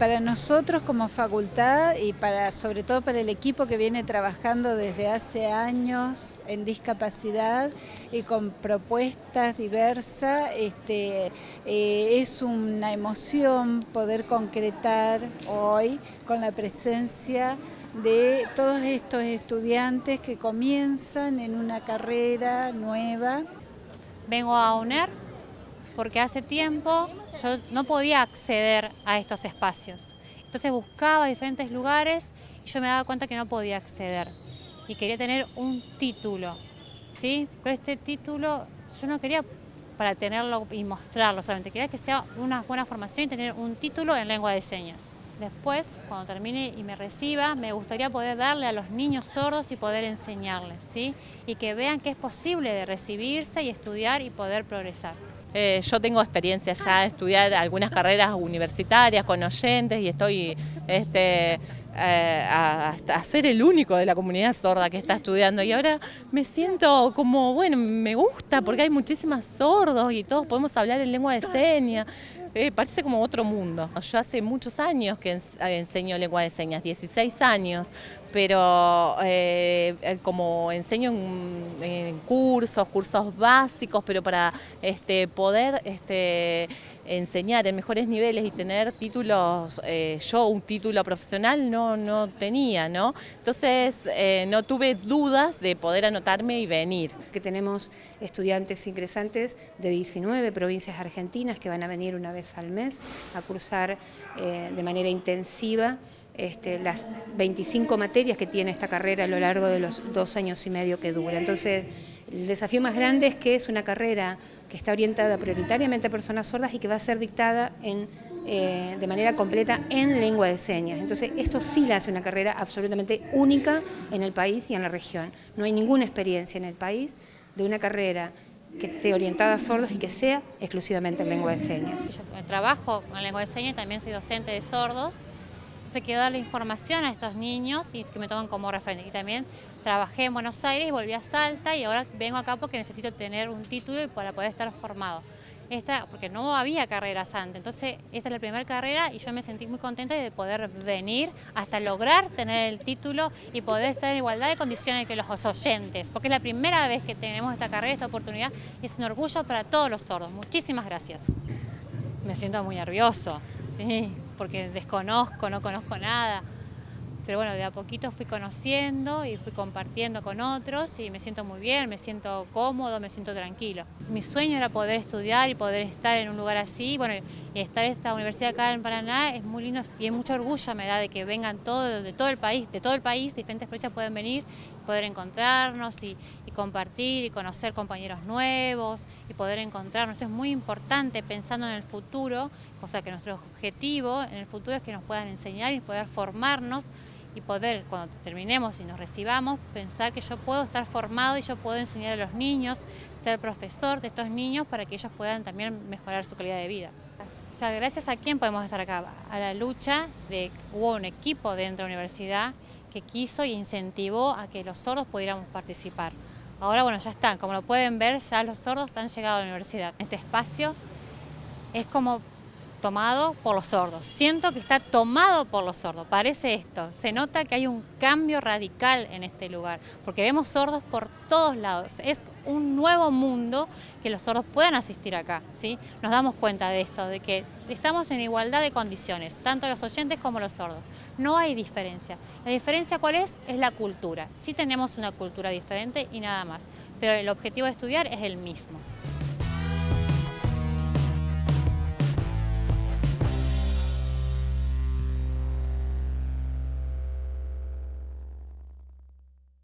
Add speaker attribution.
Speaker 1: para nosotros como facultad y para sobre todo para el equipo que viene trabajando desde hace años en discapacidad y con propuestas diversas, este, eh, es una emoción poder concretar hoy con la presencia de todos estos estudiantes que comienzan en una carrera nueva.
Speaker 2: Vengo a UNER porque hace tiempo yo no podía acceder a estos espacios. Entonces buscaba diferentes lugares y yo me daba cuenta que no podía acceder y quería tener un título, ¿sí? Pero este título yo no quería para tenerlo y mostrarlo solamente, quería que sea una buena formación y tener un título en lengua de señas. Después, cuando termine y me reciba, me gustaría poder darle a los niños sordos y poder enseñarles, ¿sí? Y que vean que es posible de recibirse y estudiar y poder progresar.
Speaker 3: Eh, yo tengo experiencia ya de estudiar algunas carreras universitarias con oyentes y estoy este, eh, a, ser el único de la comunidad sorda que está estudiando y ahora me siento como, bueno, me gusta porque hay muchísimas sordos y todos podemos hablar en lengua de señas. Eh, parece como otro mundo. Yo hace muchos años que enseño lengua de señas, 16 años, pero eh, eh, como enseño en, cursos, cursos básicos, pero para este, poder este, enseñar en mejores niveles y tener títulos, eh, yo un título profesional no, no tenía, ¿no? Entonces no tuve dudas de poder anotarme y venir.
Speaker 4: Que tenemos estudiantes ingresantes de 19 provincias argentinas que van a venir una vez al mes a cursar de manera intensiva este, las 25 materias que tiene esta carrera a lo largo de los dos años y medio que dura. Entonces, el desafío más grande es que es una carrera que está orientada prioritariamente a personas sordas y que va a ser dictada eh, de manera completa en lengua de señas. Entonces, esto sí la hace una carrera absolutamente única en el país y en la región. No hay ninguna experiencia en el país de una carrera que esté orientada a sordos y que sea exclusivamente en lengua de señas.
Speaker 2: Yo trabajo con lengua de señas y también soy docente de sordos se quedó la información a estos niños y que me toman como referente. Y también trabajé en Buenos Aires, volví a Salta y ahora vengo acá porque necesito tener un título para poder estar formado. Esta, porque no había carreras antes, entonces esta es la primera carrera y yo me sentí muy contenta de poder venir hasta lograr tener el título y poder estar en igualdad de condiciones que los oyentes, porque es la primera vez que tenemos esta carrera, esta oportunidad y es un orgullo para todos los sordos. Muchísimas gracias. Me siento muy nervioso, sí porque desconozco, no conozco nada. Pero bueno, de a poquito fui conociendo y fui compartiendo con otros y me siento muy bien, me siento cómodo, me siento tranquilo. Mi sueño era poder estudiar y poder estar en un lugar así, bueno, y estar en esta universidad acá en Paraná es muy lindo y mucho orgullo me da de que vengan todos, de todo el país, de todo el país, diferentes provincias pueden venir, poder encontrarnos y compartir y conocer compañeros nuevos y poder encontrarnos. Esto es muy importante pensando en el futuro, o sea que nuestro objetivo en el futuro es que nos puedan enseñar y poder formarnos y poder, cuando terminemos y nos recibamos, pensar que yo puedo estar formado y yo puedo enseñar a los niños, ser profesor de estos niños para que ellos puedan también mejorar su calidad de vida. O sea, gracias a quién podemos estar acá, a la lucha de, hubo un equipo dentro de la universidad que quiso y incentivó a que los sordos pudiéramos participar. Ahora, bueno, ya están, como lo pueden ver, ya los sordos han llegado a la universidad. Este espacio es como tomado por los sordos. Siento que está tomado por los sordos, parece esto. Se nota que hay un cambio radical en este lugar, porque vemos sordos por todos lados. Es un nuevo mundo que los sordos puedan asistir acá. ¿sí? Nos damos cuenta de esto, de que estamos en igualdad de condiciones, tanto los oyentes como los sordos. No hay diferencia. La diferencia cuál es? Es la cultura. Sí tenemos una cultura diferente y nada más, pero el objetivo de estudiar es el mismo.